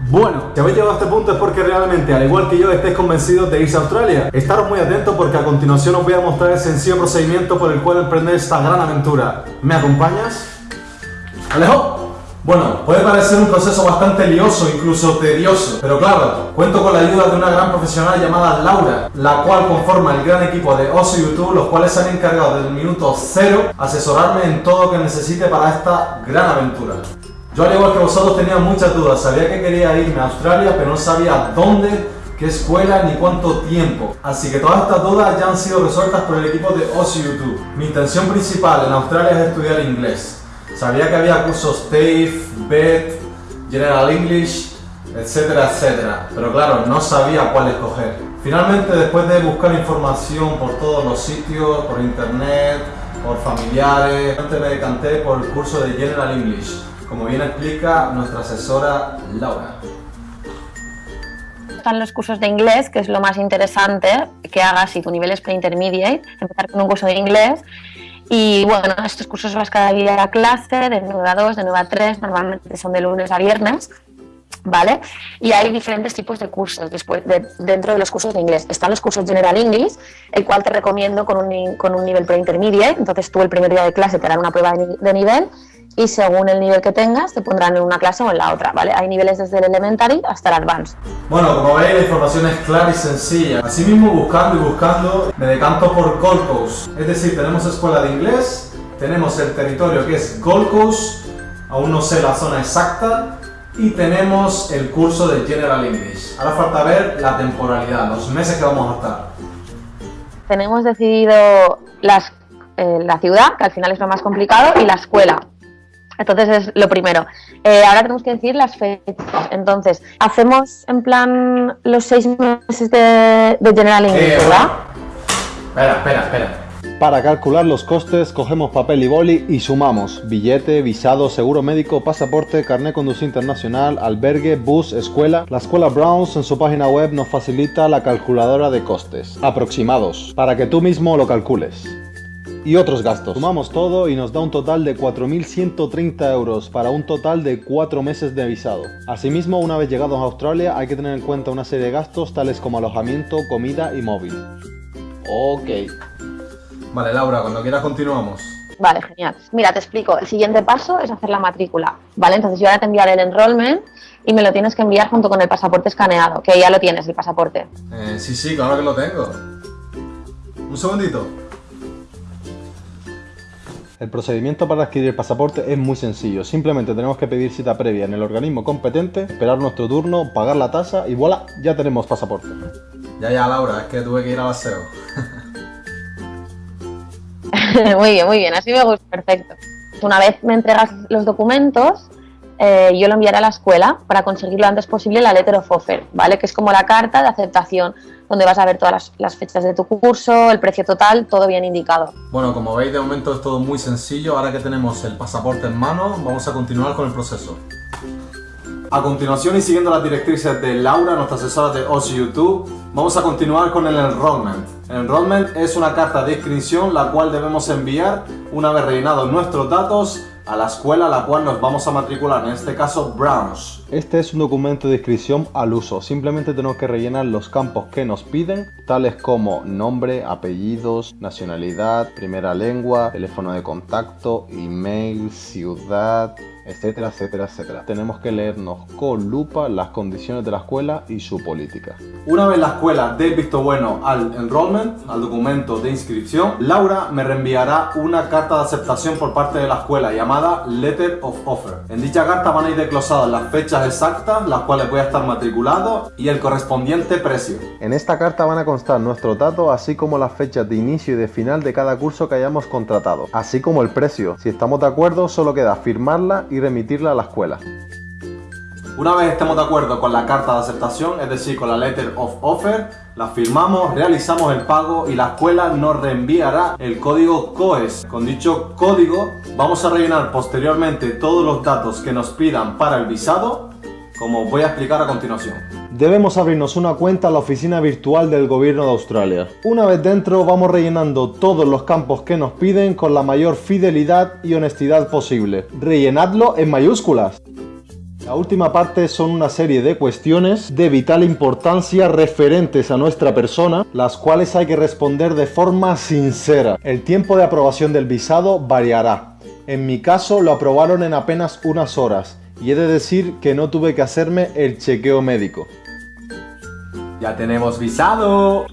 Bueno, si habéis llegado a este punto es porque realmente, al igual que yo, estéis convencidos de irse a Australia. Estaros muy atentos porque a continuación os voy a mostrar el sencillo procedimiento por el cual emprender esta gran aventura. ¿Me acompañas? ¡Alejo! Bueno, puede parecer un proceso bastante lioso, incluso tedioso, pero claro, cuento con la ayuda de una gran profesional llamada Laura, la cual conforma el gran equipo de Oso YouTube, los cuales se han encargado desde el minuto cero asesorarme en todo lo que necesite para esta gran aventura. Yo al igual que vosotros tenía muchas dudas, sabía que quería irme a Australia, pero no sabía dónde, qué escuela ni cuánto tiempo. Así que todas estas dudas ya han sido resueltas por el equipo de Osi YouTube. Mi intención principal en Australia es estudiar inglés. Sabía que había cursos TAFE, BET, General English, etcétera, etcétera. Pero claro, no sabía cuál escoger. Finalmente, después de buscar información por todos los sitios, por internet, por familiares, me decanté por el curso de General English como bien explica nuestra asesora Laura. Están los cursos de inglés, que es lo más interesante que hagas si tu nivel es pre-intermediate, empezar con un curso de inglés. Y bueno, estos cursos vas cada día a clase, de 9 a 2, de 9 a 3, normalmente son de lunes a viernes. ¿Vale? Y hay diferentes tipos de cursos después dentro de los cursos de inglés. Están los cursos General English, el cual te recomiendo con un, con un nivel pre-intermediate. Entonces tú el primer día de clase te darán una prueba de nivel y según el nivel que tengas te pondrán en una clase o en la otra, ¿vale? Hay niveles desde el elementary hasta el advanced. Bueno, como veis la información es clara y sencilla. Asimismo, buscando y buscando, me decanto por Gold Coast. Es decir, tenemos escuela de inglés, tenemos el territorio que es Gold Coast, aún no sé la zona exacta, y tenemos el curso de General English. Ahora falta ver la temporalidad, los meses que vamos a estar. Tenemos decidido las, eh, la ciudad, que al final es lo más complicado, y la escuela. Entonces es lo primero. Eh, ahora tenemos que decir las fechas. Entonces, hacemos en plan los seis meses de, General English, eh, ¿verdad? Espera, espera, espera. Para calcular los costes, cogemos papel y boli y sumamos billete, visado, seguro médico, pasaporte, carnet conducir internacional, albergue, bus, escuela. La escuela Browns en su página web nos facilita la calculadora de costes aproximados para que tú mismo lo calcules y otros gastos. Sumamos todo y nos da un total de 4.130 euros para un total de 4 meses de visado. Asimismo, una vez llegados a Australia hay que tener en cuenta una serie de gastos tales como alojamiento, comida y móvil. Ok. Vale, Laura, cuando quieras continuamos. Vale, genial. Mira, te explico. El siguiente paso es hacer la matrícula. Vale, entonces yo ahora te enviaré el enrollment y me lo tienes que enviar junto con el pasaporte escaneado, que ya lo tienes, el pasaporte. Eh, sí, sí, claro que lo tengo. Un segundito. El procedimiento para adquirir el pasaporte es muy sencillo, simplemente tenemos que pedir cita previa en el organismo competente, esperar nuestro turno, pagar la tasa y voilà, ya tenemos pasaporte. Ya, ya, Laura, es que tuve que ir al aseo. muy bien, muy bien, así me gusta, perfecto. Una vez me entregas los documentos, eh, yo lo enviaré a la escuela para conseguir lo antes posible la letter of offer, ¿vale? Que es como la carta de aceptación, donde vas a ver todas las, fechas de tu curso, el precio total, todo bien indicado. Bueno, como veis de momento es todo muy sencillo, ahora que tenemos el pasaporte en mano, vamos a continuar con el proceso. A continuación y siguiendo las directrices de Laura, nuestra asesora de OSI YouTube, vamos a continuar con el enrollment. El enrollment es una carta de inscripción la cual debemos enviar una vez rellenados nuestros datos a la escuela a la cual nos vamos a matricular, en este caso Browns. Este es un documento de inscripción al uso, simplemente tenemos que rellenar los campos que nos piden, tales como nombre, apellidos, nacionalidad, primera lengua, teléfono de contacto, email, ciudad, etcétera, etcétera, etcétera. Tenemos que leernos con lupa las condiciones de la escuela y su política. Una vez la escuela dé visto bueno al enrollment, al documento de inscripción, Laura me reenviará una carta de aceptación por parte de la escuela llamada Letter of Offer. En dicha carta van a ir desglosadas las fechas exactas, las cuales voy a estar matriculado y el correspondiente precio. En esta carta van a constar nuestros datos así como las fechas de inicio y de final de cada curso que hayamos contratado, así como el precio. Si estamos de acuerdo solo queda firmarla y remitirla a la escuela. Una vez estemos de acuerdo con la carta de aceptación, es decir, con la letter of offer, la firmamos, realizamos el pago y la escuela nos reenviará el código COES. Con dicho código vamos a rellenar posteriormente todos los datos que nos pidan para el visado, como voy a explicar a continuación. Debemos abrirnos una cuenta en la oficina virtual del gobierno de Australia. Una vez dentro vamos rellenando todos los campos que nos piden con la mayor fidelidad y honestidad posible. Rellenadlo en mayúsculas. La última parte son una serie de cuestiones de vital importancia referentes a nuestra persona, las cuales hay que responder de forma sincera. El tiempo de aprobación del visado variará. En mi caso lo aprobaron en apenas unas horas y he de decir que no tuve que hacerme el chequeo médico. Ya tenemos visado.